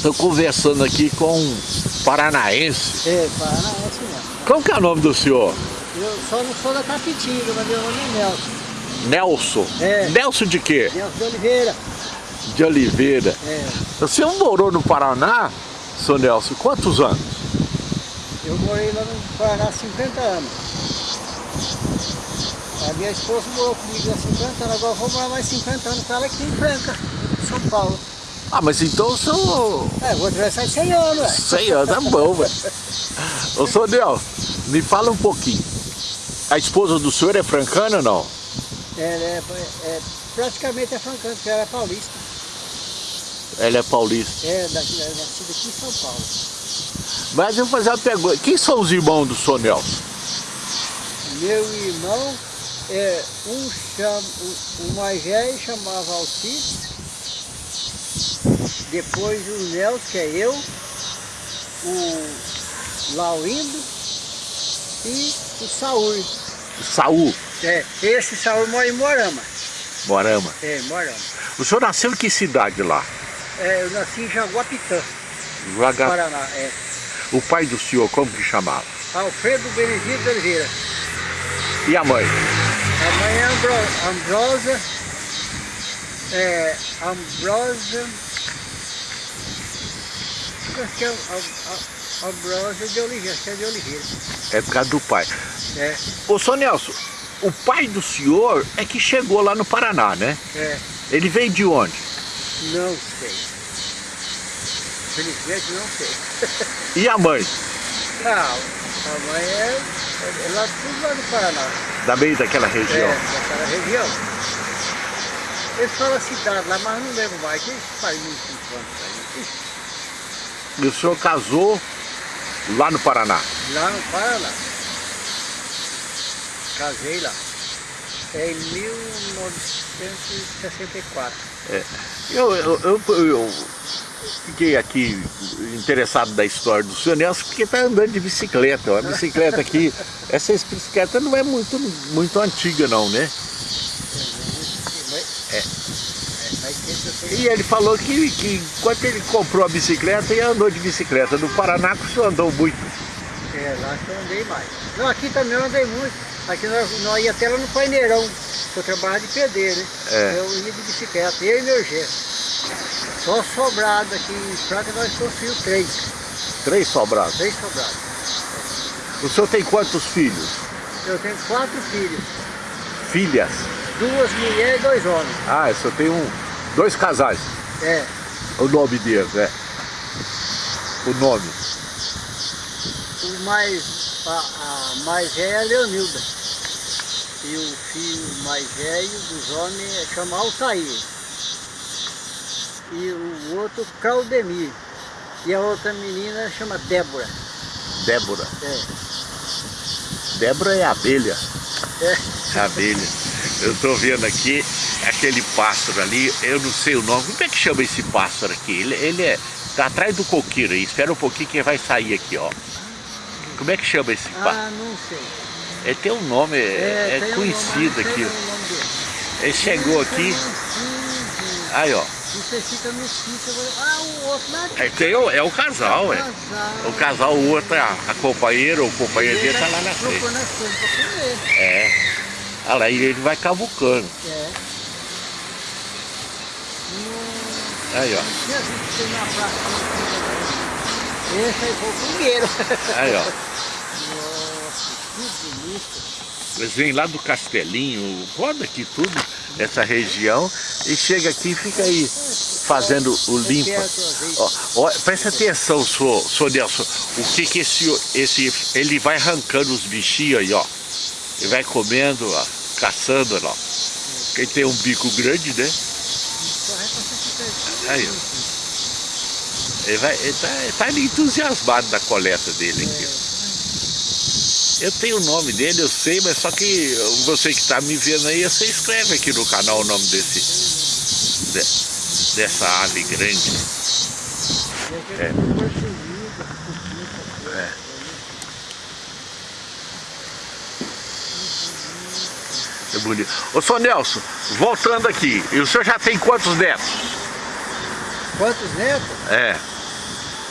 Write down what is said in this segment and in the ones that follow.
Estou conversando aqui com um paranaense. É, paranaense mesmo. Como que é o nome do senhor? Eu só não sou da Capitinga, mas meu nome é Nelson. Nelson. É. Nelson de quê? Nelson de Oliveira. De Oliveira. É. O senhor morou no Paraná, senhor Nelson, quantos anos? Eu morei lá no Paraná há 50 anos. A minha esposa morou comigo há 50 anos, agora eu vou morar mais 50 anos com ela aqui em Franca, em São Paulo. Ah, mas então o senhor... É, vou atravessar 100 anos, ué. 100 anos, é bom, velho. Ô, Nelson, me fala um pouquinho. A esposa do senhor é francana ou não? É, é, é, praticamente é francano, porque ela é paulista. Ela é paulista. É, daqui, é nascida aqui em São Paulo. Mas eu vou fazer uma pergunta. Quem são os irmãos do senhor Nelson? Meu irmão, é, um, chama, o, o mais velho chamava Alcides, depois o Nelson, que é eu, o Laurindo e o Saúl. Saul, É, esse Saúl mora em Morama. Morama. É, Morama. O senhor nasceu em que cidade lá? É, eu nasci em Jaguapitã, Vaga... Paraná. É. O pai do senhor, como que chamava? Alfredo Benedito Oliveira. E a mãe? A mãe é Ambro, Ambrosa, é, Ambrosa, acho que é Am- de Oliveira, acho que é de Oliveira. É por causa do pai. É, Ô, senhor Nelson, o pai do senhor é que chegou lá no Paraná, né? é, Ele veio de onde? não sei. Felizmente não sei. E a mãe? Não, a mãe é, é lá, tudo lá no Paraná. Da meio daquela região. É, daquela região. Eles falam cidade lá, mas não lembro mais, que faz muito tempo aí. E o senhor casou lá no Paraná? Lá no Paraná. Casei lá. É em 1964. Eu, eu, eu, eu fiquei aqui interessado da história do senhor Nelson porque está andando de bicicleta. A bicicleta aqui, essa bicicleta não é muito, muito antiga não, né? É. E ele falou que, que quando ele comprou a bicicleta, ele andou de bicicleta. No Paraná senhor andou muito. É, lá que eu andei mais. Não, aqui também eu andei muito. Aqui nós, nós ia até lá no Paineirão, que eu trabalhava de pedreiro, né? É. Eu ia de bicicleta, eu e meu Gê. Só sobrado aqui em Franca nós construímos três. Três sobrados. Três sobrados. O senhor tem quantos filhos? Eu tenho quatro filhos. Filhas? Duas mulheres e dois homens. Ah, senhor tem um, dois casais. É. O nome deles, é. O nome. O mais, a, a mais velha é a Leonilda. E o filho mais velho dos homens é chama Altair. E o outro Claudemir. E a outra menina chama Débora. Débora. É. Débora é abelha. É. Abelha. Eu estou vendo aqui aquele pássaro ali, eu não sei o nome. Como é que chama esse pássaro aqui? Ele, ele é. Tá atrás do coqueiro aí. Espera um pouquinho que ele vai sair aqui, ó. Como é que chama esse pássaro? Ah, não sei. Ele tem um nome, é, é um conhecido nome, aqui. sei o nome dele. Ele chegou aqui. Aí, ó. Você fica no sítio. Ah, o outro lá. É, tem o- é o casal, é. Casal. O casal, o outro, a, a companheira ou o companheiro dele tá lá na frente. Pra comer. É. Olha lá, ele vai cavucando. É. Não, Aí, ó. Esse aí foi o primeiro. Aí, ó. Nossa, que bonito. Eles vêm lá do Castelinho, roda aqui tudo, essa região, e chega aqui e fica aí fazendo o limpa. Ó, ó, presta atenção, senhor, senhor Nelson, o que que esse, esse, ele vai arrancando os bichinhos aí, ó. Ele vai comendo, ó, caçando, ó. Quem tem um bico grande, né? Aí. Ele, vai, ele, tá, ele tá entusiasmado da coleta dele aqui. Eu tenho o nome dele, eu sei, mas só que você que está me vendo aí, você escreve aqui no canal o nome desse, de- dessa ave grande. É. É bonito. Ô, senhor Nelson, voltando aqui, e o senhor já tem quantos netos? Quantos netos? É,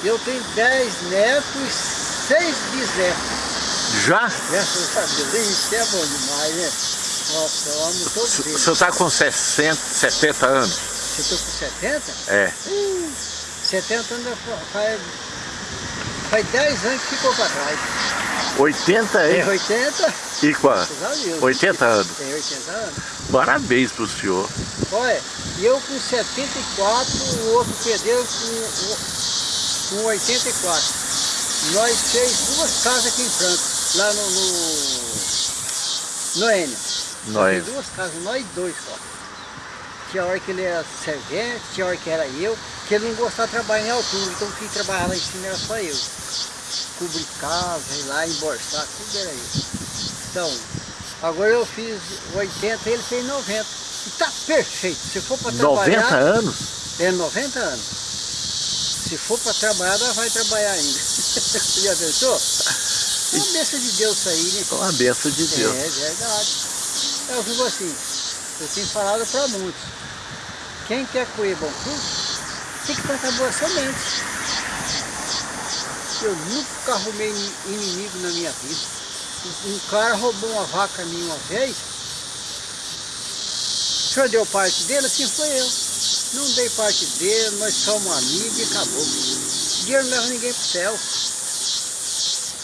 Eu tenho 10 netos e 6 bisnetos. Já? Deus. Isso é bom demais, né? Nossa, eu amo todos O eles. senhor está com 60, 70 anos? Você estou com 70? É. Hum, 70 anos faz, faz 10 anos que ficou para trás. 80 É é? 80? E quanto? Graças a Deus. 80 anos. Tem 80 anos. Parabéns pro senhor. Olha, eu com 74, o outro pedreiro com, com 84. Nós fez duas casas aqui em Franca, lá no, no, no Enio. Nós. Duas casas, nós dois só. Tinha hora que ele era servente, tinha hora que era eu, que ele não gostava de trabalhar em altura, então quem trabalhava lá em cima era só eu. Cobrir casa, ir lá, emborçar, tudo era eu. Então, agora eu fiz 80, ele fez 90. E tá perfeito. Se for para 90 trabalhar. anos? É 90 anos. Se for para trabalhar, ela vai trabalhar ainda. Já pensou? É uma bênção de Deus isso aí, né? É uma benção de Deus. É verdade. Eu digo assim, eu tenho falado para muitos. Quem quer colher bom fruto, tem que plantar boas sementes. Eu nunca arrumei ini- inimigo na minha vida. Um cara roubou uma vaca minha uma vez. O senhor deu parte dele, assim foi eu. Não dei parte dele, nós somos amigos e acabou. Dinheiro não leva ninguém pro céu.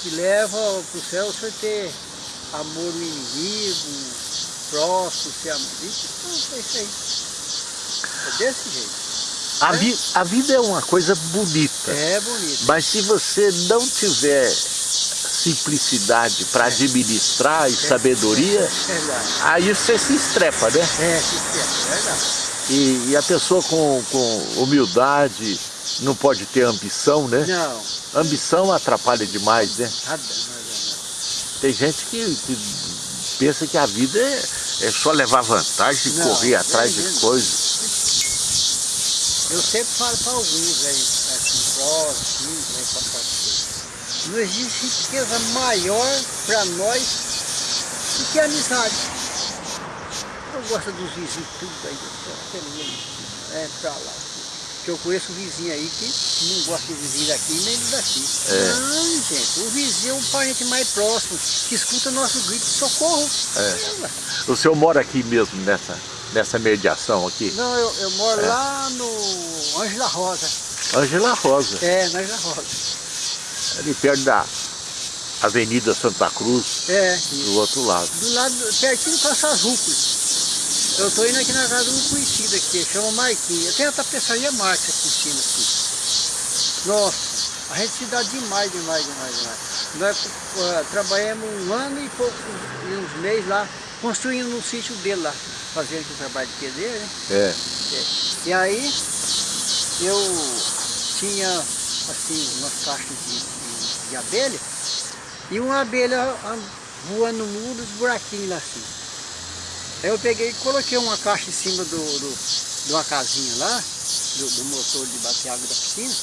Que leva pro céu você ter amor no inimigo, próximo, ser amigo. Então é isso aí. É desse jeito. A, vi- a vida é uma coisa bonita. É bonito. Mas se você não tiver simplicidade para administrar e sabedoria, É aí você se estrepa, né? É, isso é verdade. E, e a pessoa com, com humildade não pode ter ambição, né? Não, Ambição atrapalha demais, né? nada, Tem gente que, que pensa que a vida é, é só levar vantagem e correr atrás é de mesmo. coisas. Eu sempre falo para alguns aí, assim, próximos, aí, pra partir. Não existe riqueza maior para nós do que a amizade. Eu gosto dos vizinhos tudo aí, eu é pra lá. Porque eu conheço vizinho aí que não gosta de vizinho daqui nem do daqui. É. Não, gente, o vizinho é um parente mais próximo, que escuta nosso grito de socorro. É. O senhor mora aqui mesmo, nessa, nessa mediação aqui? Não, eu, eu moro É. lá no Ângela Rosa. Ângela Rosa, É, na Ângela Rosa. ali perto da Avenida Santa Cruz, É, do outro lado. do lado, pertinho essas rúculas. Eu tô indo aqui na casa um conhecido aqui, chama Marquinhos. Tem a tapeçaria Marques aqui em cima aqui. Nossa, a gente se dá demais, demais, demais, demais. Nós eh, trabalhamos um ano e pouco, e uns meses lá, construindo no sítio dele lá, fazendo aqui o trabalho de pedreiro, né? É. E aí eu tinha assim umas caixas de, de, de abelha e uma abelha voando no muro, os buraquinhos lá assim. Aí eu peguei e coloquei uma caixa em cima do, do- de uma casinha lá, do, do motor de bater água da piscina.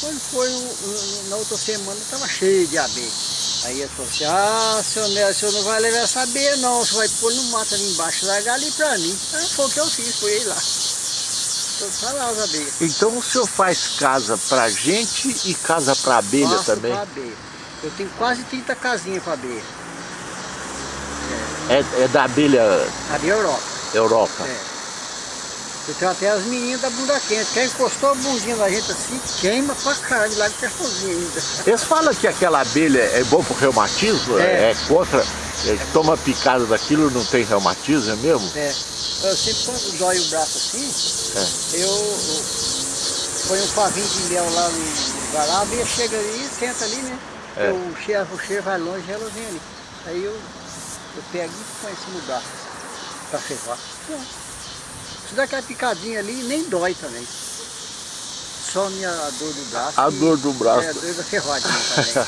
Quando foi o- o- na outra semana estava cheio de abelha. Aí eu falei assim, ah, senhor Nelson, o senhor não vai levar essa abelha não, você vai pôr no mato ali embaixo largar ali pra mim. Aí foi o que eu fiz, fui lá. Então tá lá as abelhas. Então o senhor faz casa pra gente e casa pra abelha Faço também? pra abelha. Eu tenho quase 30 casinhas para abelha. É, é da abelha Abelha Europa. Europa. É. Eu tenho até as meninas da bunda quente. Quem encostou a bundinha da gente assim, queima pra caralho lá de cachorrinho ainda. Eles falam que aquela abelha é bom pro reumatismo, É. é, contra, é, toma picada daquilo não tem reumatismo, é mesmo? É. Eu sempre quando dói o braço assim, É. eu, eu ponho um pavinho de mel lá no a abelha chega ali, senta ali, né? É. O, cheiro, o cheiro vai longe, ela vem ali. Aí eu, eu pego e põe em cima do braço, pra ferrar. Pronto. Se dá aquela picadinha ali, nem dói também. Só a minha dor do braço. A dor do braço. É, a dor da ferradinha também.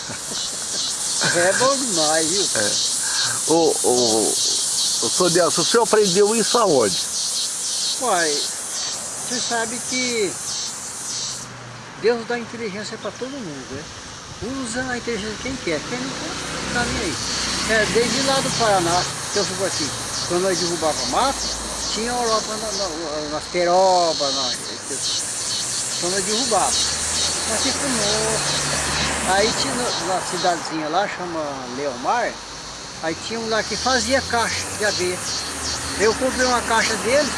é bom demais, viu? O, o, o senhor Nelson, o senhor aprendeu isso aonde? Uai, você sabe que Deus dá inteligência para todo mundo, né? Usa a inteligência de quem quer, quem não quer, tá nem aí. É, desde lá do Paraná, que eu fui assim, quando nós derrubava mato, tinha Europa na, na, nas perobas, na, quando nós derrubava. Mas se fumou. Aí tinha uma cidadezinha lá, chama Leomar, aí tinha um lá que fazia caixa de abelha. Eu comprei uma caixa dele,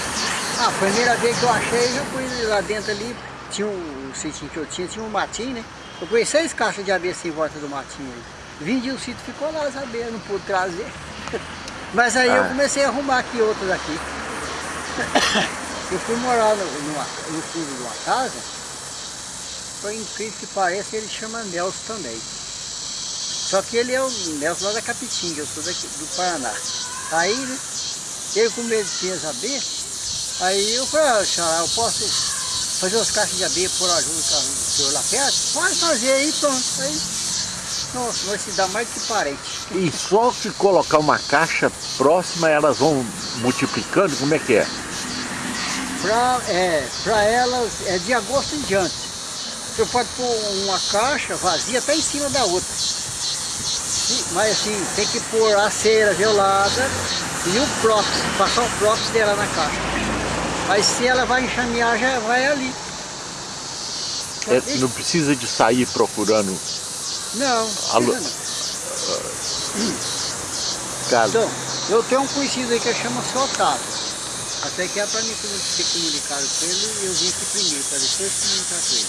a primeira vez que eu achei, eu fui lá dentro ali, tinha um, o sítio que eu tinha, tinha um matinho, né? Eu pus seis caixas de abelha em volta do matinho aí. Vendi o sítio, ficou lá as abelhas, não pude trazer. Mas aí ah. eu comecei a arrumar aqui outras aqui. Eu fui morar no, no fundo de uma casa, foi incrível que pareça, ele chama Nelson também. Só que ele é o Nelson lá da Capitinga, eu sou daqui, do Paraná. Aí, né, ele com medo de abelhas, aí eu falei, ah, eu posso fazer as caixas de abelha por ajuda do senhor lá perto? Pode fazer aí, pronto. Aí, nossa, vai se dar mais que parente. E só que colocar uma caixa próxima, elas vão multiplicando, como é que é? Para é, pra elas, é de agosto em diante. Você pode pôr uma caixa vazia até em cima da outra. Mas assim, tem que pôr a cera gelada e o próprio, passar o próprio dela na caixa. Aí se ela vai enxamear, já vai ali. É, não precisa de sair procurando não, Alô. não. Então, eu tenho um conhecido aí que chama Otávio. Até que é para mim ter comunicado com ele, eu vim aqui primeiro, para depois comunicar com ele.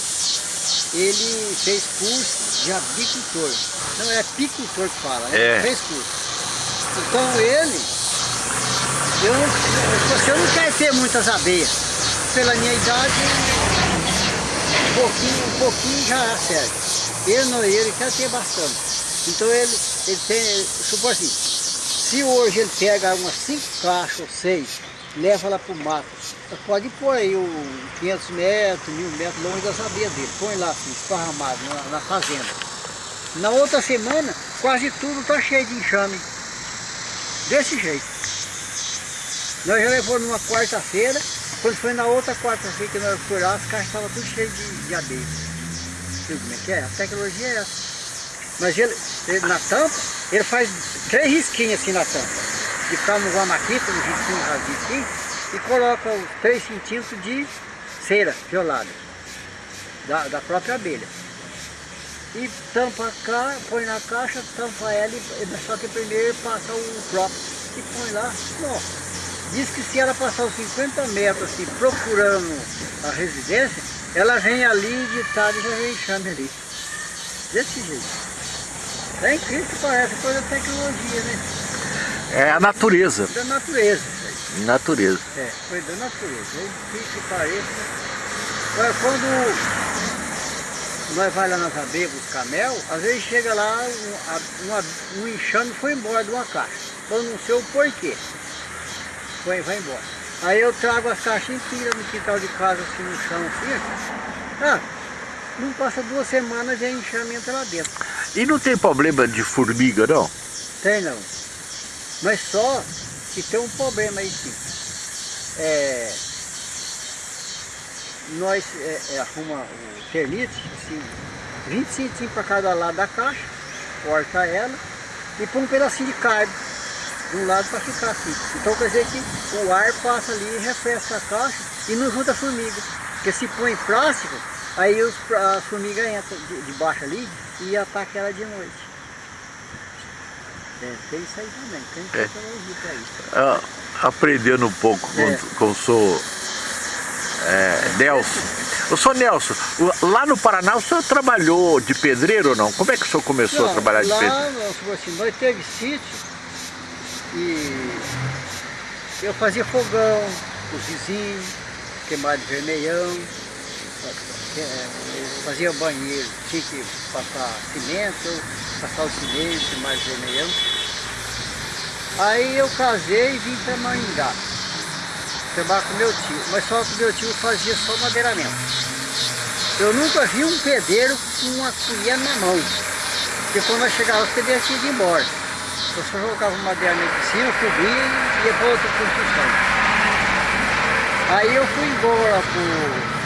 Ele fez curso de abicultor. Não, é apicultor que fala, né? É. Fez curso. Então ele, eu, você não quer ter muitas abelhas. Pela minha idade, um pouquinho, um pouquinho já serve. Ele não, ele quer ter bastante. Então ele, ele tem, supor assim, se hoje ele pega umas cinco caixas ou seis, leva lá para o mato, pode pôr aí um 500 metros, mil metros longe da sabia dele, põe lá assim, esparramado na, na fazenda. Na outra semana, quase tudo está cheio de enxame. Desse jeito. Nós já levamos numa quarta-feira, quando foi na outra quarta-feira que nós fomos lá, as caixas estavam tudo cheias de, de abelha como é que é? A tecnologia é essa. Mas ele, ele, na tampa, ele faz três risquinhos assim na tampa. De ficar uma maquita, um risquinho rasinho aqui, e coloca os 3 centímetros de cera violada da, da própria abelha. E tampa cá, põe na caixa, tampa ela, e, só que primeiro passa o próprio e põe lá. Nossa. Diz que se ela passar os 50 metros assim, procurando a residência, ela vem ali de tarde e já vem enxame ali. Desse jeito. É incrível que parece coisa da tecnologia, né? É a natureza. Da natureza. Natureza. É, coisa da natureza. É que pareça. Agora, quando nós vamos lá nas abelhas buscar mel, às vezes chega lá, um, uma, um enxame foi embora de uma caixa. Eu não sei o porquê. Foi, vai embora. Aí eu trago as caixas inteiras no quintal de casa, assim, no chão, assim. Ah, não passa duas semanas e a enxame entra lá dentro. E não tem problema de formiga, não? Tem, não. Mas só que tem um problema aí, sim. É, nós é, é, arruma o termite, assim, 20 centímetros para cada lado da caixa, corta ela e põe um pedacinho de carne de um lado para ficar assim. Então quer dizer que o ar passa ali e refresca a caixa e não junta formiga. Porque se põe plástico, aí os, as formigas entram de, de baixo ali e atacam ela de noite. É, tem isso aí também, tem é. tecnologia para isso. Ah, aprendendo um pouco é. com, com o senhor é, Nelson. Eu sou Nelson, lá no Paraná o senhor trabalhou de pedreiro ou não? Como é que o senhor começou não, a trabalhar de pedreiro? Lá, assim, nós teve sítio e eu fazia fogão, os vizinhos, queimar de vermelhão, é, fazia banheiro, tinha que passar cimento, passar o cimento, queimar de vermelhão. Aí eu casei e vim para Maringá, trabalhar com meu tio, mas só que meu tio fazia só madeiramento. Eu nunca vi um pedreiro com uma colher na mão, porque quando nós chegávamos, os pedreiros tinham ido embora. Eu só colocava madeira na piscina, subia e ia para outra construção. Aí eu fui embora para o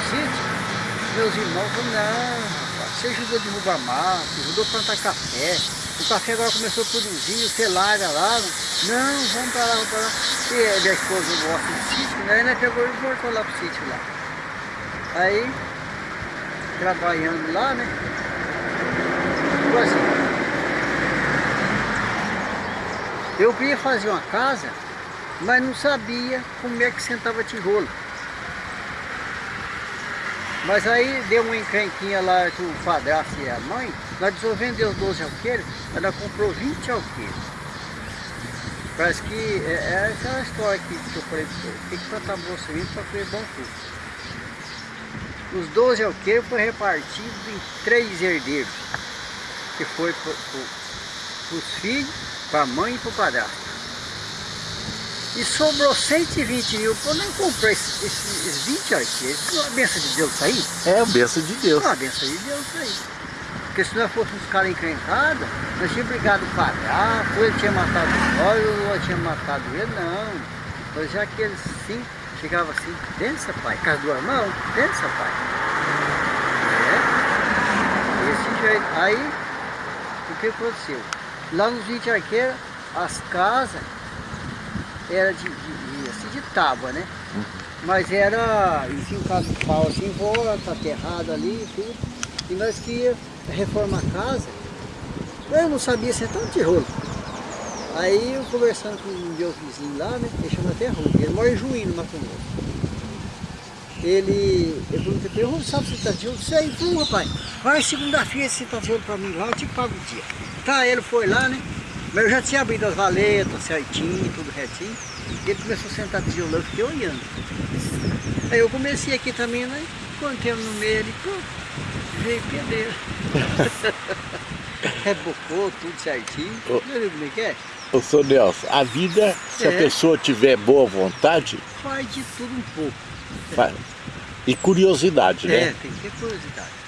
meus irmãos falaram, não, você ajudou a derrubar mato, ajudou a plantar café, o café agora começou a produzir, você larga lá, não, vamos para lá, vamos para lá. E a minha esposa gosta do sítio, né? Aí nós pegou e voltou lá para o sítio lá. Aí trabalhando lá, né? Eu queria fazer uma casa, mas não sabia como é que sentava tijolo. Mas aí deu uma encrenquinha lá com o padrasto e a mãe, nós precisamos vender os 12 alqueires, ela comprou 20 alqueires. Parece que é, é aquela história que, que eu falei, tem que plantar bom semente para ter bom fruto. Os 12 alqueiros foi repartido em três herdeiros, que foi para os filhos, para a mãe e para o padrasto. E sobrou 120 mil, eu nem comprei esses, esses 20 arqueiros. Não é a benção de Deus isso aí? É a benção de Deus. É a benção de Deus isso aí. Porque se nós fôssemos caras encrencados, nós tínhamos brigado com o padrasto, ele tinha matado nós, eu tinha matado ele, não. Mas já que eles sim chegava assim, pensa pai, casa do irmão, pensa pai. É, jeito. Aí, o que aconteceu? Lá nos 20 arqueiros, as casas eram de, de, de, assim, de tábua, né? Uhum. Mas era, enfim, um caso de pau assim, em volta, aterrado ali e tudo. E nós que ia reformar a casa, eu não sabia se é tão tijolo. Aí eu conversando com um meu vizinho lá, né? Ele chama até Rui, ele mora em Juí, no Mato Grosso. Ele, eu perguntei para ele, sabe se tá de olho? Sei, tu rapaz, vai segunda-feira se tá de olho para mim lá, eu te pago o dia. Tá, ele foi lá, né? Mas eu já tinha abrido as valetas certinho, tudo retinho. E ele começou a sentar de olho, eu fiquei olhando. Aí eu comecei aqui também, né? Contemos no meio, ele, pô, veio pedreiro. Rebocou tudo certinho. Oh. Viu como é que é? Ô, senhor Nelson, a vida, se é. a pessoa tiver boa vontade... Faz de tudo um pouco. Faz. E curiosidade, né? É, tem que ter curiosidade.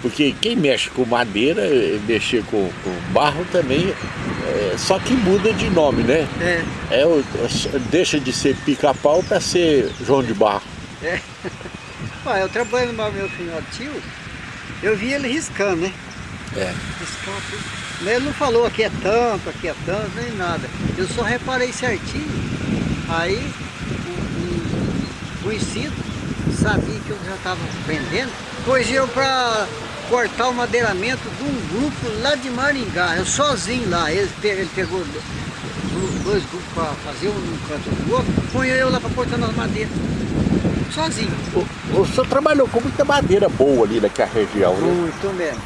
Porque quem mexe com madeira, mexer com, com barro também, é, só que muda de nome, né? É. é deixa de ser pica-pau para ser João de Barro. É. Ah, eu trabalho no meu filho tio, eu vi ele riscando, né? É. Riscando tudo. Mas ele não falou aqui é tanto, aqui é tanto, nem nada. Eu só reparei certinho. Aí o, o, o sabia que eu já estava vendendo, eu para cortar o madeiramento de um grupo lá de Maringá, eu sozinho lá, ele, ele pegou dois grupos para fazer um canto do outro, põe eu lá para cortar as madeiras sozinho. O, o senhor trabalhou com muita madeira boa ali naquela região, né? Muito mesmo.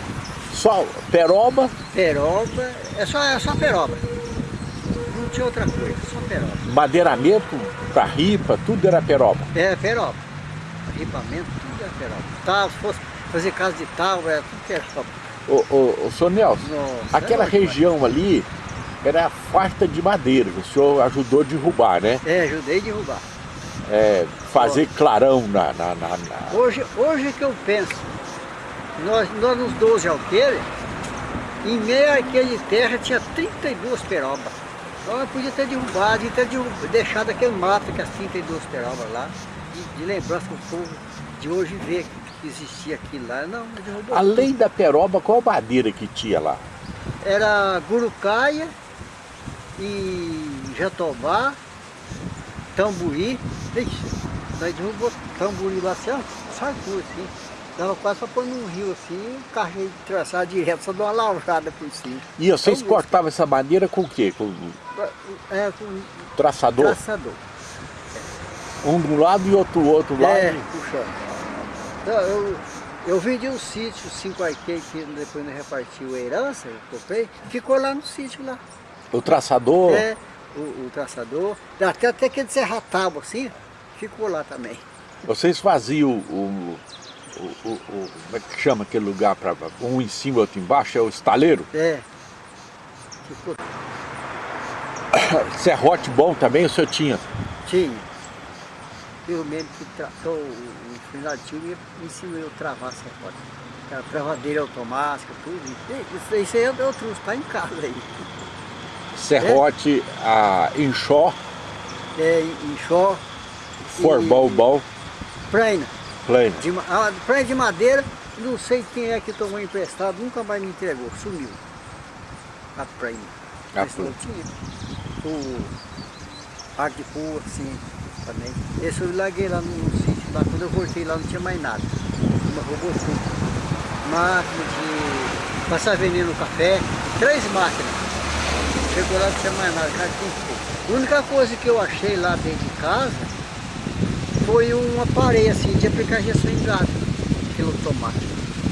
Só peroba? Peroba, é só, é só peroba. Não tinha outra coisa, só peroba. Madeiramento para ripa, tudo era peroba? É, peroba. Ripamento, tudo era peroba. Tá, se fosse fazer casa de tábua, era tudo peroba. Ô, ô, ô, senhor Nelson, Nossa, aquela região ali era farta de madeira, o senhor ajudou a derrubar, né? É, ajudei a derrubar é, fazer clarão na, na, na, na, Hoje, hoje que eu penso, nós, nós nos 12 alqueires, em meio de terra tinha 32 perobas. Então eu podia ter derrubado, ter derrubado, deixado aquele mato que as 32 perobas lá, de, de lembrança que o povo de hoje vê que existia aquilo lá. Não, derrubou. Além da peroba, qual madeira que tinha lá? Era gurucaia e jatobá, tamburi, ixi, nós derrubou tamburi lá assim, sarcou assim. Dava quase para pôr num rio assim, o carro ia traçar direto, só dá uma lavrada por cima. E vocês então, cortavam essa madeira com o quê? Com, é, com traçador? Traçador. Um do lado e outro do outro lado? É, puxando. Então, eu, eu vendi um sítio, cinco arqueiros, que depois nós repartiu a herança, eu comprei, ficou lá no sítio lá. O traçador? É, o, o traçador, até, até aquele serra-tábua assim, ficou lá também. Vocês faziam o, o, o, o, como é que chama aquele lugar, para um em cima e outro embaixo, é o estaleiro? É. Ficou. Serrote bom também o senhor tinha? Tinha. Eu mesmo que tratou o final tio me ensinou eu a travar serrote. A travadeira automática, tudo. Isso, isso aí eu, eu trouxe, tá em casa aí. Serrote, é. a Inchó. É, Inchó. Forbalbal. Praina. Plaina. De, a praia de madeira, não sei quem é que tomou emprestado, nunca mais me entregou, sumiu. A praia. A tinha. O rua, assim, também. Esse eu larguei lá no, no sítio. Lá. Quando eu voltei lá não tinha mais nada. Uma tudo. Máquina de passar veneno no café, três máquinas. Chegou lá não tinha mais nada, cara tinha A única coisa que eu achei lá dentro de casa foi um aparelho assim de aplicar injeção em gado, pelo tomate.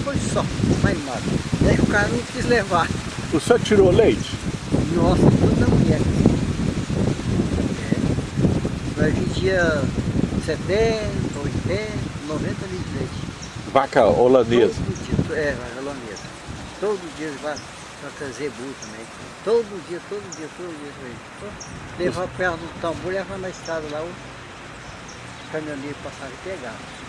Foi só, mais nada. E aí o cara não quis levar. O senhor tirou leite? Nossa, tudo na mulher. É. Nós vendia 70, 80, 90 litros de leite. Vaca holandesa? Todo é, holandesa. Todo dia vai para zebu também. Todo dia, todo dia, todo dia. Levar perto do tambor, levar na estrada lá, o caminhoneiro passava e pegava.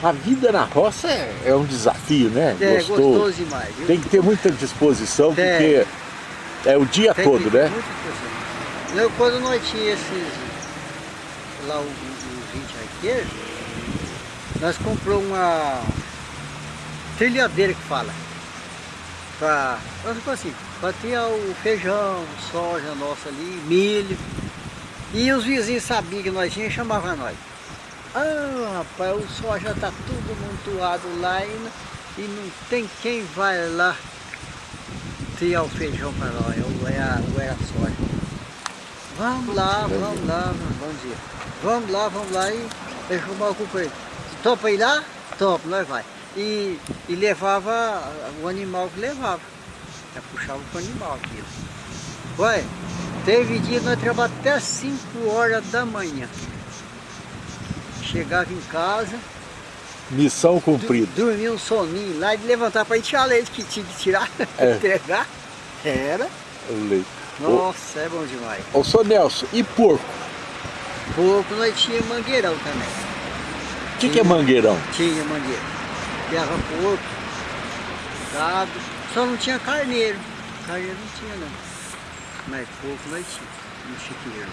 A vida na roça é, é um desafio, né? É, gostoso, gostoso demais. Viu? Tem que ter muita disposição, porque é o dia todo, né? Eu, quando nós tínhamos esses, lá os 20 arqueiros, nós compramos uma trilhadeira que fala. Pra, assim, para o feijão, soja nossa ali, milho. E os vizinhos sabiam que nós tínhamos e chamavam nós. Ah, rapaz, o soja está tudo montuado lá e não, e não tem quem vai lá tirar o feijão para nós, ou é a, ou é a soja. Vamos lá, vamos lá, vamos dizer. Vamos lá, vamos lá e eu chamava com ele. Topa ir lá? Topa, nós vai. E, e levava o animal que levava. Já puxava o animal aquilo. Ué, teve dia que nós trabalhamos até 5 horas da manhã. Chegava em casa. Missão cumprida. Dormia um soninho lá e levantar para ir tirar leite que tinha que tirar, é. entregar. Era. O leite. Nossa, o... é bom demais. Ô, senhor Nelson, e porco? Porco nós tinha mangueirão também. O que, que é mangueirão? Tinha mangueira. Criava porco, gado. Só não tinha carneiro. Carneiro não tinha não. Mas porco nós tinha, no chiqueiro.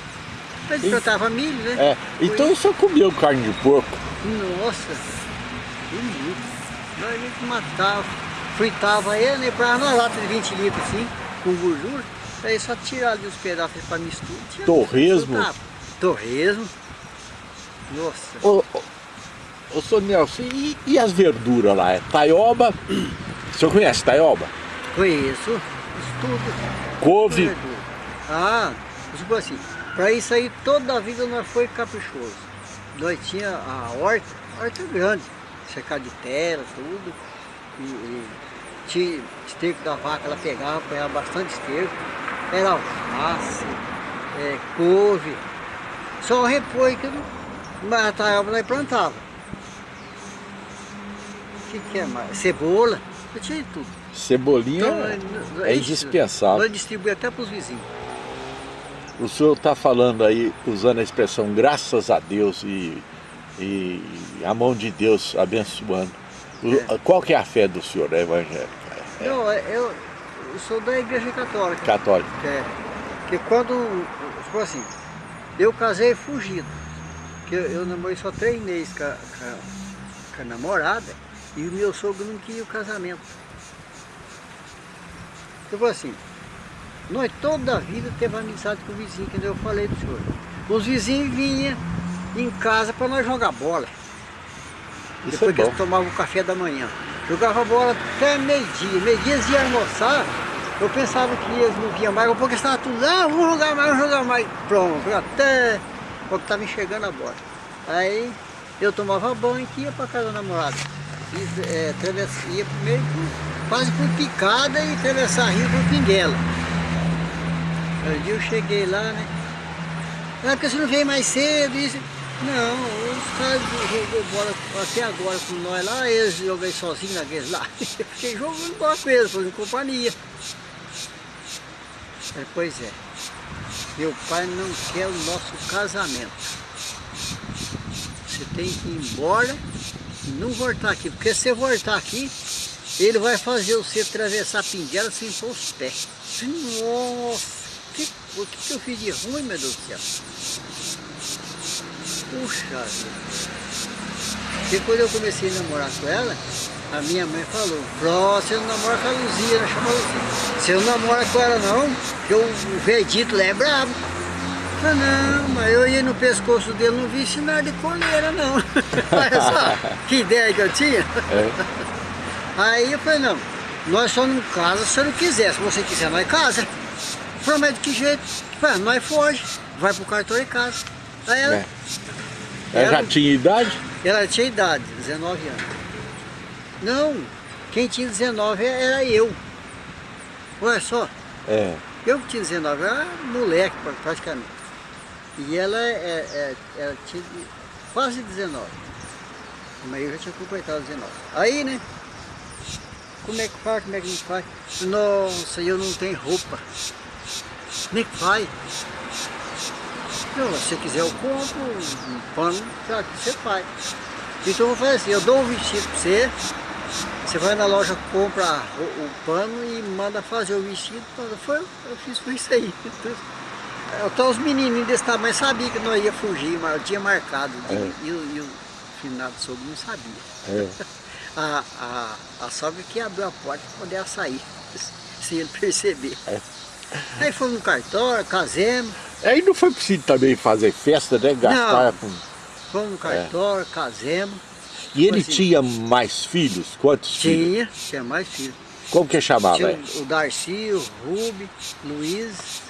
Mas e... plantava milho, né? É. Então o senhor comeu carne de porco? Nossa, que milho. Nós a matava, fritava ele, né? Pra uma lata de 20 litros assim, com gordura. Aí só tirar ali os pedaços para mistura. Torresmo? Torresmo. Nossa. Ô, ô, ô senhor Nelson, e, e, as verduras lá? É taioba? O senhor conhece taioba? Conheço. Isso tudo. Couve? Ah, tipo assim, para isso aí toda a vida nós foi caprichoso. Nós tinha a horta, a horta grande, cercada de terra, tudo. E, e tinha esterco da vaca, ela pegava, pegava bastante esterco. Era alface, é, couve. Só o repolho que mas a taioba nós plantava. O que, que é mais? Cebola, eu tinha tudo. Cebolinha então, é indispensável. Nós distribuímos até para os vizinhos. O senhor está falando aí, usando a expressão graças a Deus e, e a mão de Deus abençoando. É. Qual que é a fé do senhor, é evangélica? É. Não, é, eu, eu, sou da igreja católica. Católica. É. Porque quando, tipo assim, eu casei fugido. Porque eu, eu namorei só três meses com a, com, a, namorada e o meu sogro não queria o casamento. Tipo assim, nós toda a vida teve amizade com o vizinho, que eu falei do senhor. Os vizinhos vinham em casa para nós jogar bola. Isso Depois é que eles tomavam o café da manhã. Jogava bola até meio-dia. Meio-dia eles iam almoçar. Eu pensava que eles não vinham mais, porque estava tudo, ah, vamos jogar mais, vamos jogar mais. Pronto, até quando estava enxergando a bola. Aí eu tomava banho e ia para casa da namorada. E, é, ia primeiro quase por picada e atravessar rio por pinguela. Um dia eu cheguei lá, né? Ah, porque você não veio mais cedo, isso. Não, os caras jogou bola até agora com nós lá, eles jogaram sozinhos naqueles lá. Fiquei jogando bola com eles, fazendo companhia. É, pois é, meu pai não quer o nosso casamento. Você tem que ir embora e não voltar aqui, porque se você voltar aqui, ele vai fazer você atravessar a pinguela sem pôr os pés. Nossa! que, o que, eu fiz de ruim, meu Deus do céu? Puxa vida. Porque quando eu comecei a namorar com ela, a minha mãe falou, Pró, você não namora com a Luzia, ela chamou Luzia. Você não namora com ela não, porque o verdito lá é brabo. falei, não, mas eu ia no pescoço dele, não vi sinal de coleira não. Olha só, que ideia que eu tinha. É. Aí eu falei, não, nós só não casa se eu não quiser, se você quiser nós casa. Promete que jeito? Falei, nós foge, vai pro cartão e casa. Aí ela, é. ela, ela já tinha idade? Ela tinha idade, 19 anos. Não, quem tinha 19 era eu. Olha só. É. Eu tinha 19, eu era moleque praticamente. E ela é, é, ela tinha quase 19. Mas eu já tinha completado 19. Aí, né? Como é que faz? Como é que não faz? Nossa, eu não tenho roupa. Como é que faz? Não, se você quiser eu compro um pano, já que você faz. Então eu vou fazer assim, eu dou um vestido para você, você vai na loja, compra o, pano e manda fazer o vestido. Foi, eu fiz foi isso aí. Então os menininhos desse tamanho sabiam que não ia fugir, mas eu tinha marcado. É. E, e, o finado sogro não sabia. É. a, a, a sogra que abriu a porta para poder sair, sem ele perceber. É. Aí fomos no cartório, casemos. Aí não foi preciso também fazer festa, né? Gastar não. Fomos no cartório, é. casemos. E ele assim, tinha mais filhos? Quantos tinha, filhos? Tinha, tinha mais filhos. Como que chamava? Tinha o Darcy, o Rubi, Luiz,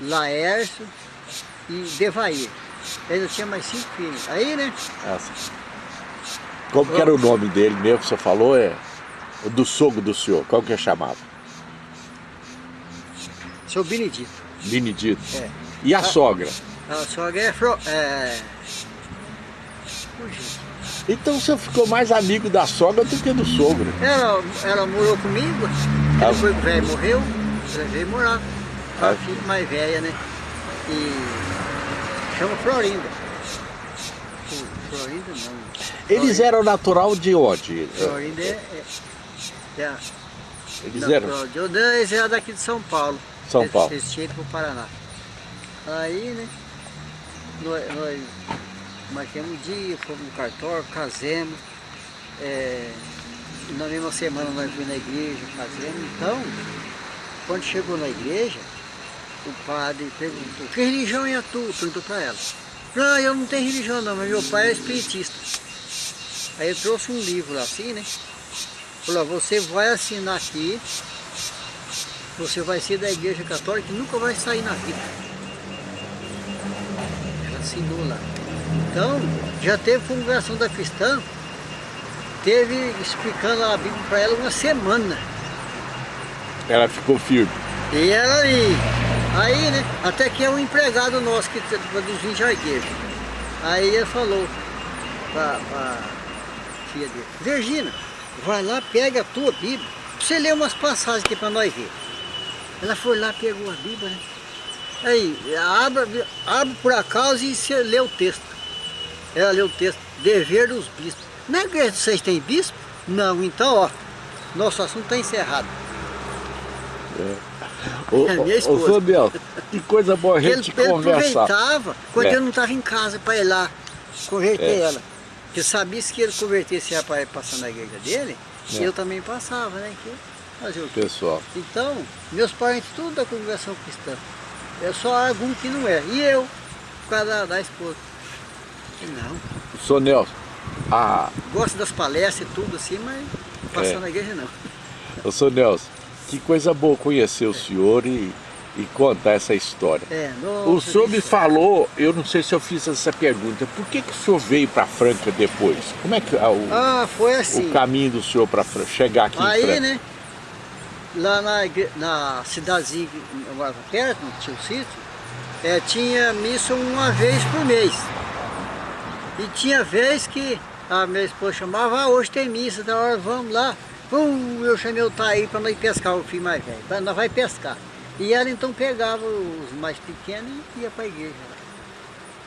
Laércio e Devair. Ele tinha mais cinco filhos. Aí, né? Nossa. Como que era o nome dele mesmo que você falou? É do sogro do senhor. Como que chamava? Seu Benedito. Benedito. É. E a, a sogra? A sogra é, é então você ficou mais amigo da sogra do que do sogro? Ela, ela morou comigo, ah. depois o velho morreu, ela veio morar. Ah. A filha mais velha, né? E chama Florinda. Florinda não. Eles Florinda. eram natural de onde? Florinda é... é, é eles eram? De, eles eram daqui de São Paulo. São Paulo. Eles, eles tinham ido para o Paraná. Aí, né? Nós, nós marquemos um dia, fomos no cartório, casemos. É, na mesma semana nós fomos na igreja, casemos. Então, quando chegou na igreja, o padre perguntou, que religião é a tua? Perguntou para ela. Não, eu não tenho religião não, mas meu pai é espiritista. Aí eu trouxe um livro assim, né? Falou, você vai assinar aqui, você vai ser da igreja católica e nunca vai sair na vida. Ela assinou lá. Então, já teve congregação da cristã, teve explicando a Bíblia para ela uma semana. Ela ficou firme. E ela aí, aí né, até que é um empregado nosso que dos 20 arqueiros. Aí ele falou para a filha dele, Virgínia, vai lá, pega a tua Bíblia, você lê umas passagens aqui para nós ver. Ela foi lá, pegou a Bíblia, né? Aí, abre, abre por acaso e você lê o texto. Ela leu o texto, dever dos bispos. Na igreja vocês têm bispo? Não, então ó, nosso assunto está encerrado. É. Ô, é minha esposa. Ô, que coisa boa a gente ele, conversar. Ele aproveitava quando é. eu não estava em casa para ir lá converter é. ela. Porque sabia que ele convertesse para passar na igreja dele, é. eu também passava, né? Que fazer? Pessoal. Então, meus parentes, tudo da congregação cristã. É só algum que não é. E eu, por causa da, da esposa. Não. O senhor Nelson, a... Gosto das palestras e tudo assim, mas passar é. na igreja não. O senhor Nelson, que coisa boa conhecer o senhor e, e contar essa história. É, o senhor me falou, eu não sei se eu fiz essa pergunta, por que, que o senhor veio para Franca depois? Como é que ah, o, ah, foi assim. o caminho do senhor para chegar aqui Aí, em Franca? né, lá na, na cidadezinha perto, no tio sítio, é, tinha missa uma vez por mês. E tinha vez que a minha esposa chamava, ah, hoje tem missa, da hora vamos lá. Pum, eu chamei o Taí para nós pescar, o filho mais velho, nós vai pescar. E ela então pegava os mais pequenos e ia para a igreja.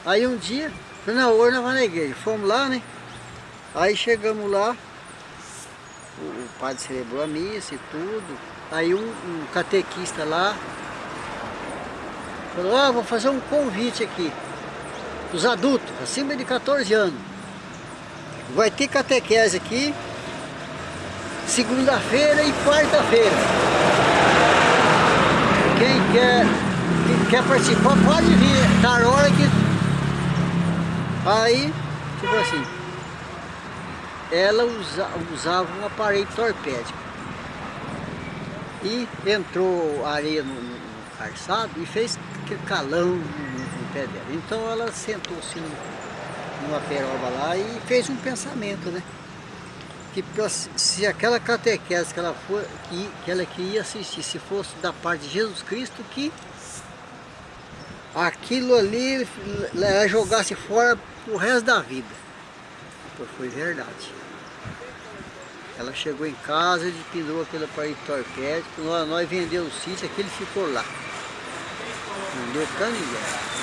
Aí um dia, não, hoje nós vamos na igreja. Fomos lá, né? Aí chegamos lá, o padre celebrou a missa e tudo. Aí um, um catequista lá falou, ah, vou fazer um convite aqui os adultos, acima de 14 anos. Vai ter catequese aqui, segunda-feira e quarta-feira. Quem quer quer participar, pode vir, tá a hora que... Aí, tipo assim, ela usa, usava um aparelho torpédico. E entrou areia no, no calçado e fez calão no, no pé dela. Então ela sentou-se numa peroba lá e fez um pensamento, né? Que pra, se aquela catequese que ela, for, que, que ela queria assistir, se fosse da parte de Jesus Cristo, que aquilo ali ela jogasse fora o resto da vida. Então foi verdade. Ela chegou em casa, pendurou aquele aparelho torpédico, nós, nós vendemos o sítio, aquele ficou lá. Não deu caminhar.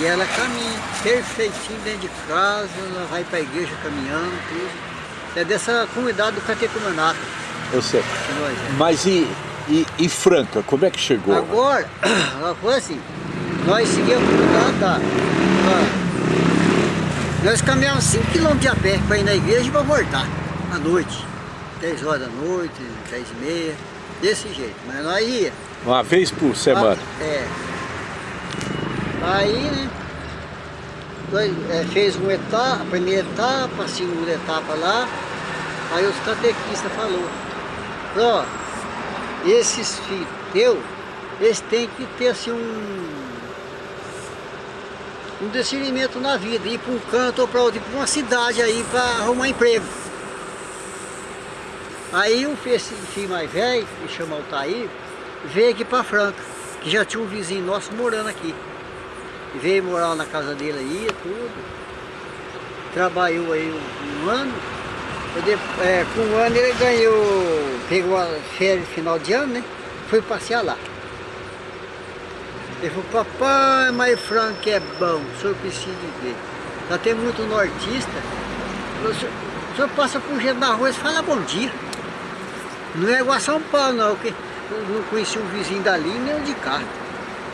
E ela caminha perfeitinho dentro de casa, ela vai para a igreja caminhando, tudo. É dessa comunidade do Catecumenato. Eu sei. Mas e, e, e, Franca, como é que chegou? Agora, ela foi assim, nós seguimos lá, tá? Nós caminhamos 5 km de a pé para ir na igreja e para voltar, à noite. 10 horas da noite, 10 e meia, desse jeito. Mas nós ia. Uma vez por semana? É. Aí, né? É, fez uma etapa, a primeira etapa, a segunda etapa lá. Aí os catequistas falou, ó, esses filhos teus, eles têm que ter assim um, um discernimento na vida, ir para um canto ou para outro, para uma cidade aí para arrumar emprego. Aí o filho mais velho, que chama Altair, veio aqui para Franca, que já tinha um vizinho nosso morando aqui. Veio morar na casa dele aí, tudo. Trabalhou aí um, ano. É, com um ano ele ganhou, pegou a férias final de ano, né? Foi passear lá. Ele falou, papai, mas Franca é bom, o senhor precisa de ver. Já tem muito nortista. O senhor, o senhor passa por gente na rua e fala bom dia. Não é igual a São Paulo não, eu não conheci um vizinho dali nem um de cá.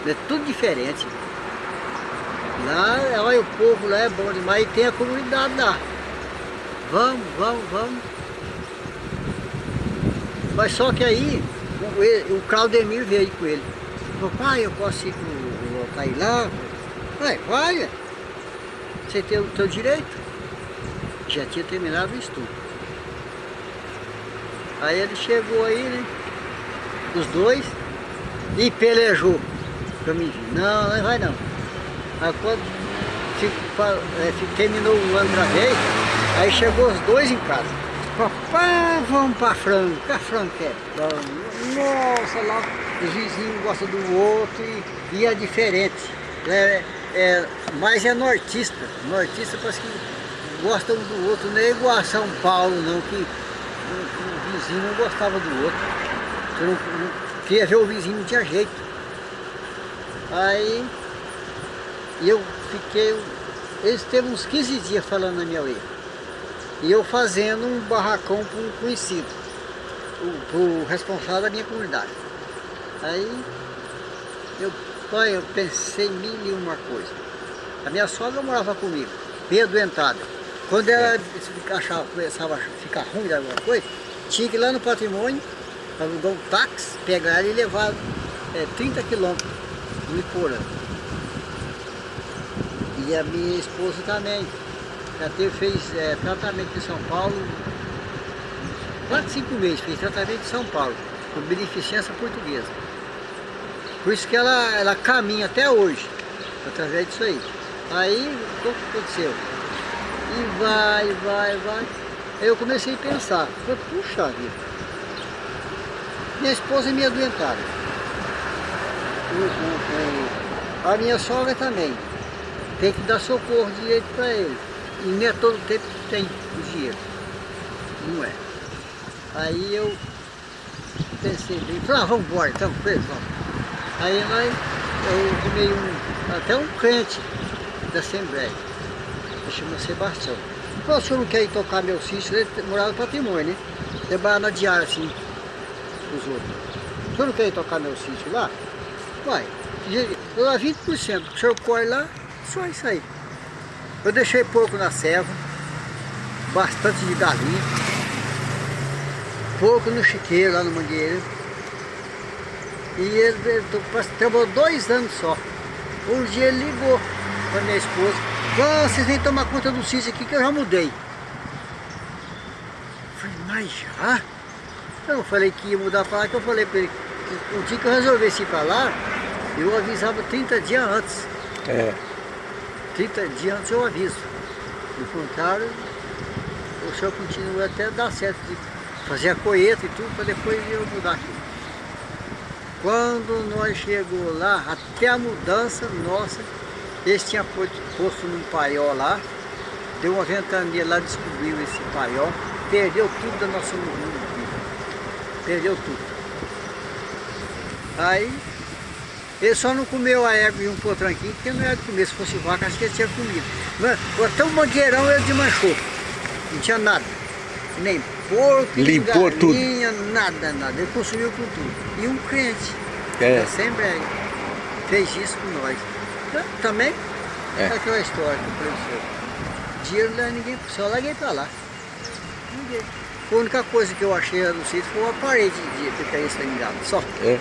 É tudo diferente. Lá, olha o povo lá é bom demais tem a comunidade lá. Vamos, vamos, vamos. Mas só que aí, o, o Claudemir veio com ele. Falou, pai, eu posso ir para ir lá? Vai, vai. Você tem o teu direito. Já tinha terminado o estudo. Aí ele chegou aí, né? Os dois e pelejou pra mim. Não, não vai não. Aí quando é, terminou um ano pra vez, aí chegou os dois em casa. Papai, vamos pra Franca, a Franca é bom. Nossa, lá os vizinhos gostam do outro e, e é diferente. É, é, mas é nortista. Nortista parece que gosta um do outro, não é igual a São Paulo não, que o vizinho não gostava do outro. Você não queria ver o vizinho, não tinha jeito. Aí eu fiquei, eles teve uns 15 dias falando na minha orelha. E eu fazendo um barracão para um conhecido, para o responsável da minha comunidade. Aí eu, pai, eu pensei mil e uma coisa. A minha sogra morava comigo, bem adoentada. Quando ela achava, começava a ficar ruim de alguma coisa, tinha que ir lá no patrimônio, alugar um táxi, pegar e levar é, 30 quilômetros no Iporã. E a minha esposa também. Já teve, fez é, tratamento em São Paulo, quase cinco meses, fez tratamento em São Paulo, com beneficência portuguesa. Por isso que ela, ela caminha até hoje, através disso aí. Aí, o que aconteceu? E vai, vai, vai. Aí eu comecei a pensar, falei, puxa vida, minha esposa é o, o, a minha sogra também. Tem que dar socorro direito para ele. E nem é todo tempo que tem o dinheiro. Não é. Aí eu pensei bem, falei, ah, vamos embora, então, vamos. Aí nós, eu arrumei um, até um crente da Assembleia, que chama Sebastião. Falou, o senhor não quer ir tocar meu sítio? Ele morava no patrimônio, né? Trabalhava na diária, assim, os outros. O senhor não quer ir tocar meu sítio lá? Vai. Dá 20%, o senhor corre lá, só isso aí. Eu deixei pouco na serva, bastante de galinha, pouco no chiqueiro lá no mangueiro. E ele, ele trabalhou dois anos só. Um dia ele ligou para minha esposa, vocês vêm tomar conta do sítio aqui que eu já mudei. Eu falei, mas já? Eu falei que ia mudar para lá, que eu falei para ele, o dia que eu resolvesse ir para lá, eu avisava 30 dias antes. É. 30 dias antes eu aviso. No contrário, o senhor continua até dar certo de fazer a colheita e tudo, para depois eu mudar aqui. Quando nós chegou lá, até a mudança nossa, eles tinham posto num paiol lá, deu uma ventania lá, descobriu esse paiol, perdeu tudo da nossa mundo, perdeu tudo. Aí, ele só não comeu a égua e um potranquinho, porque não era de comer, se fosse vaca, acho que ele tinha comido. Mas, até o mangueirão ele desmanchou, não tinha nada, nem porco, Limpou galinha, tudo. nada, nada, ele consumiu com tudo. E um crente, é. da Assembleia, fez isso com nós. Também é, aquela história que eu falei Dinheiro não é ninguém, só larguei pra lá. Ninguém. A única coisa que eu achei no sítio foi uma parede de ficar estrangado, só. É.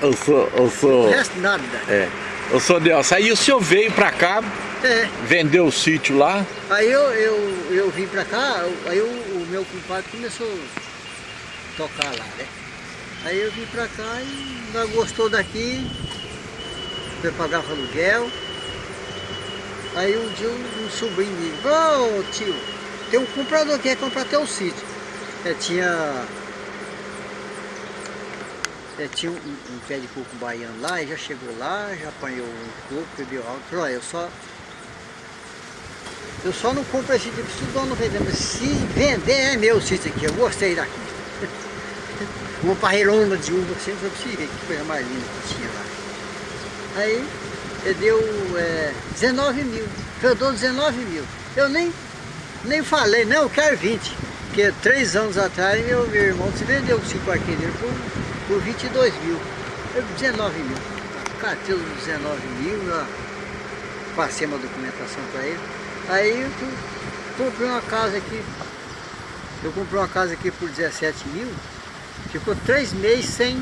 Eu sou, eu sou... O resto nada. É. Eu sou Deus. Aí o senhor veio pra cá, é. vendeu o sítio lá. Aí eu, eu, eu vim pra cá, aí o, o meu compadre começou a tocar lá, né? Aí eu vim pra cá e nós gostou daqui, foi pagar o aluguel. Aí um dia um, um sobrinho me ô oh, tio, tem um comprador que quer comprar teu sítio. É, tinha é, tinha um, um, pé de coco baiano lá, e já chegou lá, já apanhou um coco, bebeu alto, falou, eu só eu só não compro esse tipo, se o dono vender, mas se vender é meu sítio aqui, eu gostei daqui. Uma parreirona de uva, sempre eu ver que coisa mais linda que tinha lá. Aí ele deu é, 19 mil, eu dou 19 mil. Eu nem, nem falei, não, eu quero 20. Porque três anos atrás meu, irmão se vendeu o 5 arquinhos dele por, por 22 mil. Eu 19 mil. Catei os 19 mil, passei uma documentação para ele. Aí eu comprei uma casa aqui. Eu comprei uma casa aqui por 17 mil. Ficou três meses sem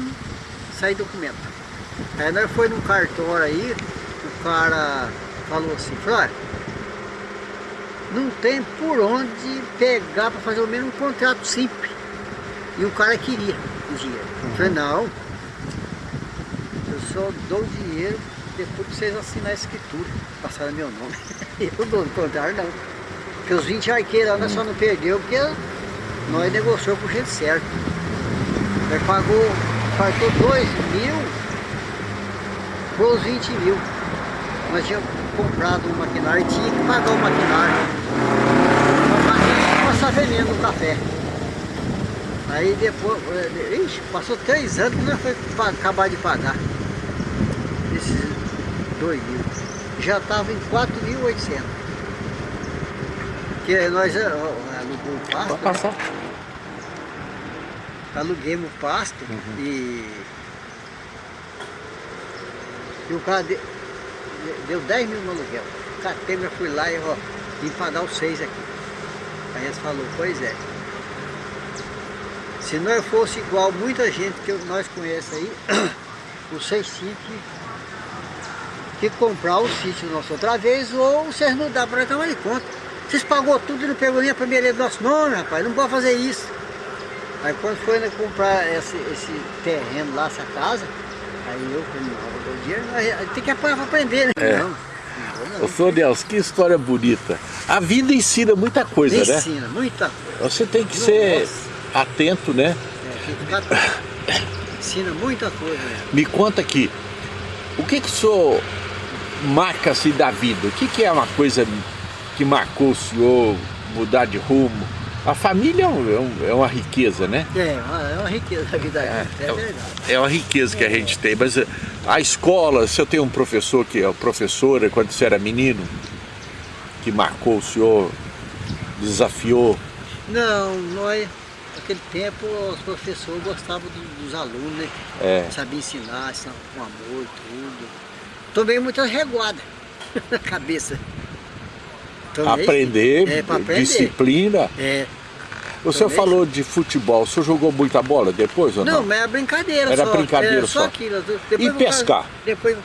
sair documento. Aí nós foi num cartório aí, o cara falou assim, falou, não tem por onde pegar para fazer o mesmo um contrato simples. E o cara queria o dinheiro. Eu falei, não, eu só dou o dinheiro depois que vocês assinar a escritura, passaram meu nome. eu dou, o contrário não. Porque os 20 arqueiros nós só não perdeu porque nós negociamos com gente certa. Nós pagou, faltou 2 mil foi os 20 mil. Nós tínhamos comprado um maquinário e tinha que pagar o maquinário. Para passar veneno no café. Aí depois, eh, ixi, passou três anos que nós foi acabar de pagar. Esses 2 mil. Já estava em 4.800. Que nós eh, alugamos o pasto. Pode passar. Né? Aluguemos o pasto uhum. e e o cara de, deu 10 mil no aluguel. Catei, eu fui lá e ó, vim pagar os seis aqui. Aí eles falou, pois é. Se nós fosse igual muita gente que nós conhecemos aí, os seis que, que comprar o sítio nosso outra vez, ou vocês não dá para tomar de conta. Vocês pagou tudo e não pegou nem a primeira do nosso nome, rapaz, não pode fazer isso. Aí quando foi né, comprar esse, esse terreno lá, essa casa, Aí eu falei, não, dinheiro tem que aprender, né? É. Não. Ô, senhor Deus, que história bonita. A vida ensina muita coisa, ensina, né? Ensina, muita coisa. Você tem que ser atento, né? É, ficar. Ensina muita coisa. Né? Me conta aqui, o que que o senhor marca-se da vida? O que que é uma coisa que marcou o senhor mudar de rumo? A família é, um, é, uma riqueza, né? É, é uma riqueza a vida é, é, é verdade. É uma riqueza que a gente tem, mas eh, a escola, se eu tenho um professor que é professora, quando você era menino, que marcou o senhor, desafiou? Não, nós, naquele tempo, os professores gostavam dos alunos, né? É. Sabia ensinar, ensinar com amor, tudo. Tomei muitas reguadas na cabeça. Também, aprender, é, aprender, disciplina. É. O senhor falou de futebol, o senhor jogou muita bola depois ou não? Não, mas era brincadeira Era só. brincadeira era só. só aquilo. Depois E eu- pescar? Depois,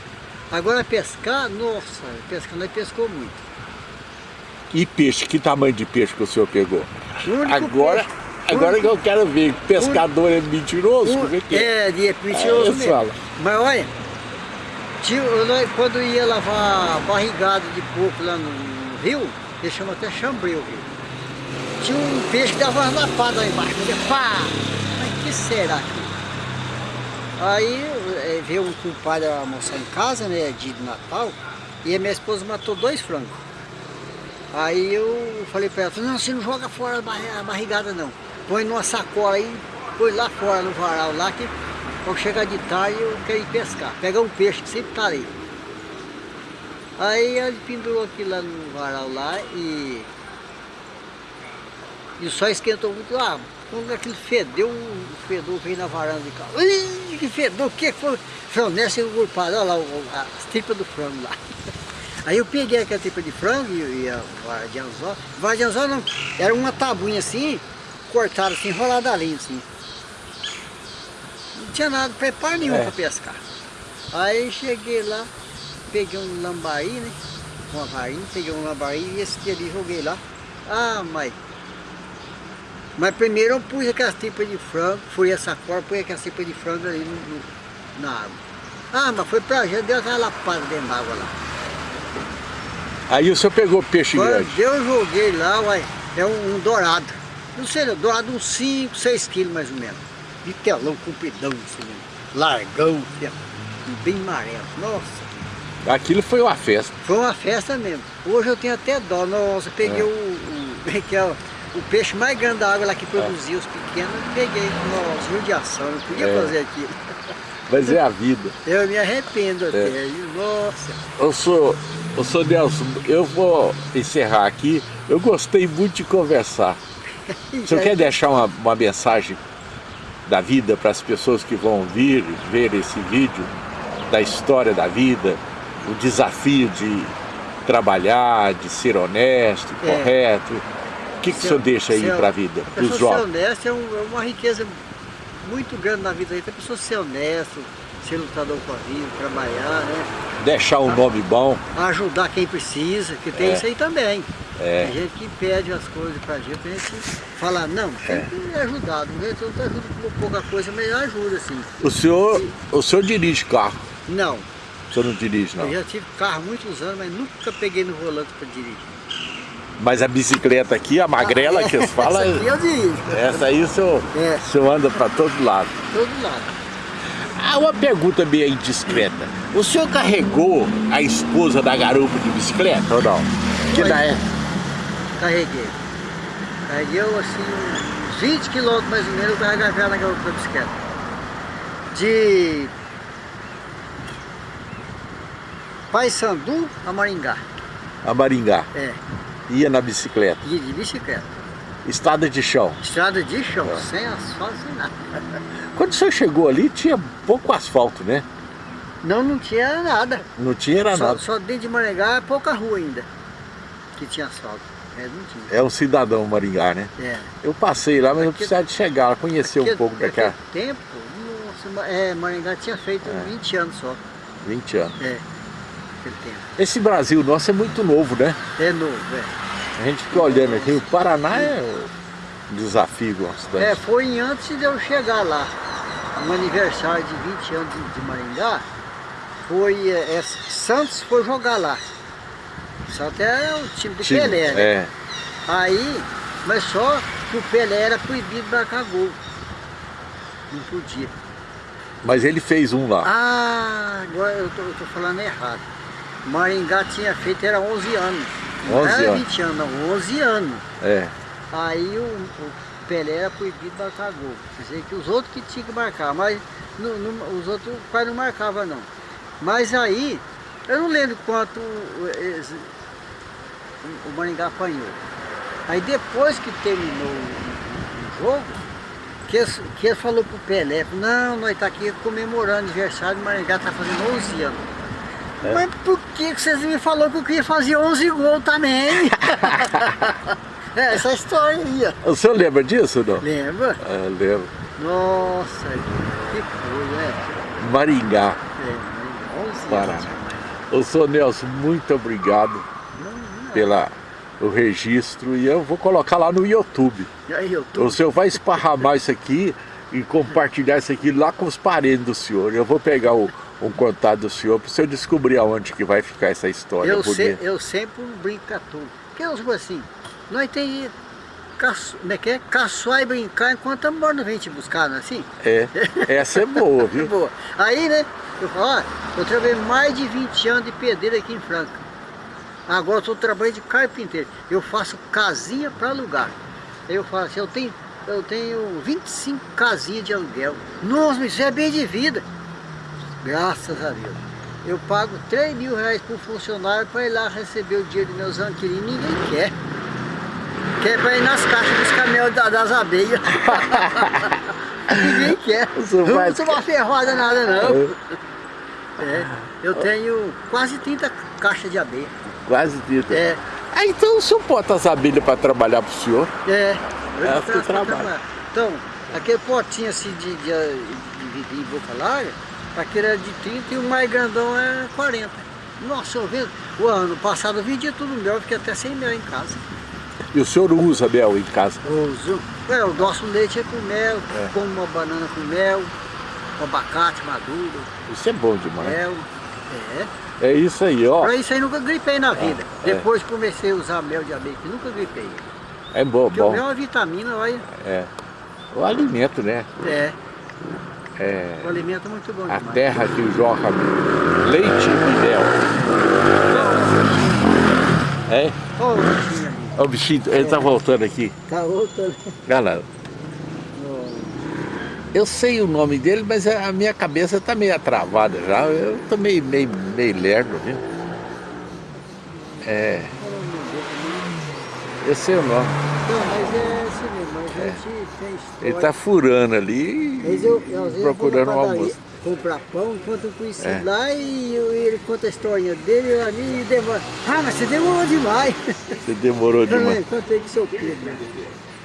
agora pescar, nossa, pescar nós pescou muito. E peixe, que tamanho de peixe que o senhor pegou? Único Agora, peixe- agora único- que eu quero ver, pescador é mentiroso, como é que é? É, de mentiroso É, fala. Mas olha, tinha, nós, quando ia lavar barrigada de porco lá no rio, eles chamam até chambreu rio. Tinha um peixe que dava uma lapada lá embaixo. Falei, pá! Mas que será que? Aí eh, veio um compadre almoçar em casa, né, dia de Natal, e a minha esposa matou dois frangos. Aí eu falei pra ela, não, você não joga fora a barrigada não. Põe numa sacola aí, põe lá fora no varal lá, que quando chegar de tarde eu quero ir pescar. Pegar um peixe que sempre tá ali. Aí ele pendurou aquilo lá no varal lá e. E o sol esquentou muito lá. Quando aquilo fedeu, o fedor veio na varanda de casa. Ih, que fedor, o que foi? Falei, nessa eu olha lá, o- as tripas do frango lá. Aí eu peguei aquela tripa de frango e, e a vara de anzol. Vara de anzol não, era uma tabuinha assim, cortada assim, enrolada ali assim. Não tinha nada, preparo nenhum É. para pescar. Aí cheguei lá, peguei um lambari, né? Uma varinha, peguei um lambari e esse dia ali joguei lá. Ah, mas. Mas primeiro eu pus aquelas tripas de frango, fui essa corda, pus aquelas tripas de frango ali no, no- na água. Ah, mas foi pra gente, deu aquela lapada dentro d'água lá. Aí o senhor pegou peixe Quando grande. eu joguei lá, uai, é um, um dourado. Não sei, não, dourado uns 5, 6 quilos mais ou menos. De telão, compridão, assim mesmo. Largão, assim, bem amarelo. Nossa, Aquilo foi uma festa. foi uma festa mesmo. Hoje eu tenho até dó. Nossa, peguei É. o, o, que é o, peixe mais grande da água lá que produzia os pequenos. Peguei, nossa, judiação, não podia É. fazer aquilo. Mas é a vida. Eu me arrependo É. até. Nossa. Eu sou, eu sou Nelson, eu vou encerrar aqui. Eu gostei muito de conversar. O senhor quer deixar uma, uma mensagem da vida para as pessoas que vão vir ver esse vídeo, da história da vida, o desafio de trabalhar, de ser honesto, É. correto? O que, que o senhor deixa aí para a vida, A para os pessoa ser jovens? honesta é, um- é uma riqueza muito grande na vida aí. A pessoa ser honesto, ser lutador com a vida, trabalhar, né? Deixar um nome bom. Ajudar quem precisa, que tem É. isso aí também. É. Tem gente que pede as coisas pra gente, a gente fala, não, tem É. que ajudar. Do jeito eu ajudo com pouca coisa, mas ajuda sim. O senhor, o senhor dirige carro, Não, o senhor não dirige não. eu já tive carro muitos anos, mas nunca peguei no volante pra dirigir. Mas a bicicleta aqui, a magrela que eles falam, Essa aqui eu dirijo, essa aí o senhor, É. o senhor anda para todo lado. todo lado. Ah, uma pergunta meio indiscreta. O senhor carregou a esposa da garupa de bicicleta ou não? Que na é... Carreguei. Carreguei eu, assim uns 20 quilômetros mais ou menos, eu carregava ela na garupa da bicicleta. De Paysandu a Maringá. a Maringá. É, Ia na bicicleta. de, de bicicleta. Estrada de chão. Estrada de chão, É. sem asfalto, sem nada. Quando o senhor chegou ali, tinha pouco asfalto, né? Não, não tinha nada. Não tinha era Só, nada. só dentro de Maringá, pouca rua ainda. Que tinha asfalto. É. É um cidadão Maringá, né? É. Eu passei lá, mas eu Aquele- precisava de chegar conhecer um Aquele- pouco daquela... tempo, nossa, é, Maringá tinha feito É. 20 anos só. 20 anos. É, aquele tempo. Esse Brasil nosso é muito novo, né? É novo, é. A gente fica olhando aqui, o Paraná é um desafio. É, foi antes de eu chegar lá. No aniversário de 20 anos de, de Maringá, foi. é, é, Santos foi jogar lá. Santos é o time do Time, Pelé, né? É. Aí, mas só que o Pelé era proibido de marcar gol. Não podia. Mas ele fez um lá. Ah, agora eu tô, eu tô falando errado. Maringá tinha feito, era 11 anos. Não 11 era anos. 20 anos, não, 11 anos. É. Aí o, o Pelé era proibido de marcar gol. Quer dizer que os outros que tinham que marcar, mas não- não- os outros quase não marcavam não. Mas aí, eu não lembro quanto o, Maringá apanhou. Aí depois que terminou o, o jogo, que eles, que eles falou pro Pelé, não, nós tá aqui comemorando o aniversário do Maringá, tá fazendo 11 anos. É. Mas por que que vocês me falaram que eu queria fazer 11 gols também? É, essa história aí, ó. O senhor lembra disso não? Lembra? Ah, lembro. Nossa, que coisa, é. Maringá, É, 11 Pará. anos. Ô, senhor Nelson, muito obrigado Não, não. pela o registro e eu vou colocar lá no YouTube. Aí tô... O senhor vai esparramar isso aqui e compartilhar isso aqui lá com os parentes do senhor. Eu vou pegar o, um contato do senhor para o senhor descobrir aonde que vai ficar essa história Eu, bonita. se, eu sempre tudo. Porque eu digo assim, nós tem como é que é? caçoar e brincar enquanto a morte não vem te buscar, não é assim? É, essa é boa, viu? Boa. Aí, né, eu falo, ó, eu trabalhei mais de 20 anos de pedreiro aqui em Franca. Agora eu estou trabalhando de carpinteiro. Eu faço casinha para alugar. Aí eu falo assim, eu tenho, eu tenho 25 casinhas de aluguel. Nossa, isso é bem de vida. Graças a Deus. Eu pago 3 mil reais por funcionário para ir lá receber o dinheiro dos meus inquilinos. Ninguém quer. Quer para ir nas caixas dos caminhões da- das abelhas. Ninguém quer. Não vai- vou tomar ferroada nada não. É, eu tenho quase 30 caixas de abelha. Quase dito. É, Ah, então o senhor bota as abelhas para trabalhar para o senhor? é. Eu É, trabalha. trabalhar. Então, aquele potinho assim de, de, de, de, de boca larga, aquele é de 30 e o mais grandão é 40. Nossa, eu vendo, o ano passado eu vendia tudo mel, eu fiquei até sem mel em casa. E o senhor usa mel em casa? Uso. É, o nosso leite é com mel, É. como uma banana com mel, um abacate maduro, Isso é bom demais. mel. É. É isso aí, ó. Pra isso aí nunca gripei na vida. é. Depois comecei a usar mel de abelha, que nunca gripei. É bom, Porque o bom. mel é uma vitamina, olha. É. O alimento, né? É, É o alimento é muito bom a demais. terra que jorra leite e mel. É? Olha o bichinho ali. O bichinho, ele tá voltando aqui. Tá outro ali. Galera, eu sei o nome dele, mas a minha cabeça tá meio travada já. Eu tô meio, meio, meio lerdo, viu? É, eu sei o nome. Não, mas é assim mesmo, a gente tem história. Ele tá furando ali, eu, procurando eu um na padaria almoço. comprar pão, enquanto eu conheci É. lá e eu- ele conta a historinha dele ali e demora. Ah, mas você demorou demais. Você demorou demais. contei com seu Pedro. né?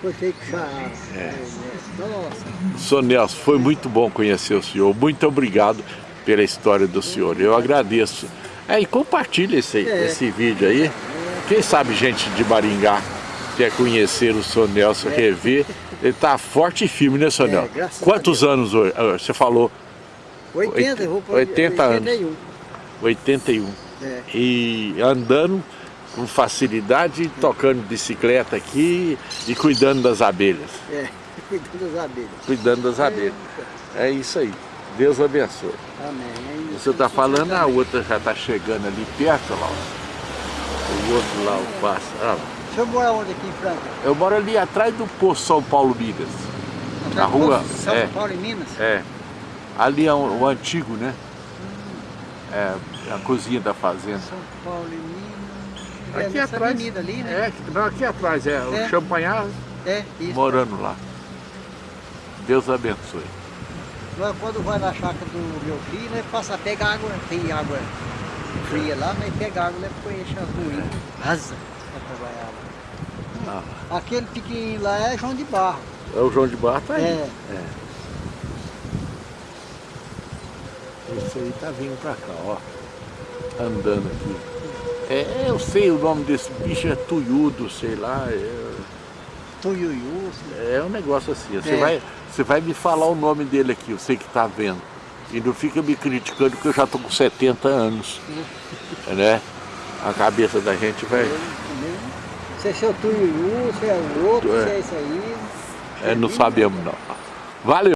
Contei com o Chará. É. Nossa. Nelson, foi muito bom conhecer o senhor. Muito obrigado pela história do senhor. Eu agradeço. É, e compartilha esse, É. esse vídeo aí. Quem sabe gente de Maringá quer conhecer o Sr. Nelson, rever. Ele tá forte e firme, né, Sr. É, Nelson? Quantos anos hoje? Ah, Você falou 80, eu vou pôr 80 anos. 81. 81. É. E andando com facilidade, tocando bicicleta aqui e cuidando das abelhas. É, cuidando das abelhas. Cuidando das abelhas. É isso aí. Deus abençoe. Amém. Você está falando, a outra já está chegando ali perto, lá. O outro lá, o passa. Ah, O senhor mora onde aqui em Franca? eu moro ali atrás do Poço São Paulo Minas. Na rua, São é. Paulo e Minas? É. Ali é o, o antigo, né? É a cozinha da fazenda. São Paulo e Minas. Aqui é nessa atrás. avenida ali, né? É, não, aqui atrás, é, o É. champanhar É, isso. morando lá. Deus abençoe. Nós, quando vai na chácara do meu filho, né, passa, pega água, tem água fria lá, mas pega água, leva para encher as ruínas. Rasa para trabalhar. Ah, Aquele pequenininho lá é João de Barro. é o João de Barro tá aí. É. Esse aí tá vindo pra cá, ó. Andando aqui. É, eu sei o nome desse bicho, é tuiudo, sei lá. É, Tuiuiu. é um negócio assim. Você, É. vai, você vai me falar o nome dele aqui, você que tá vendo. E não fica me criticando que eu já tô com 70 anos. né? A cabeça da gente vai. Se é seu Tuiuiu, se é o outro, É. se é isso aí. É, não sabemos não. Valeu!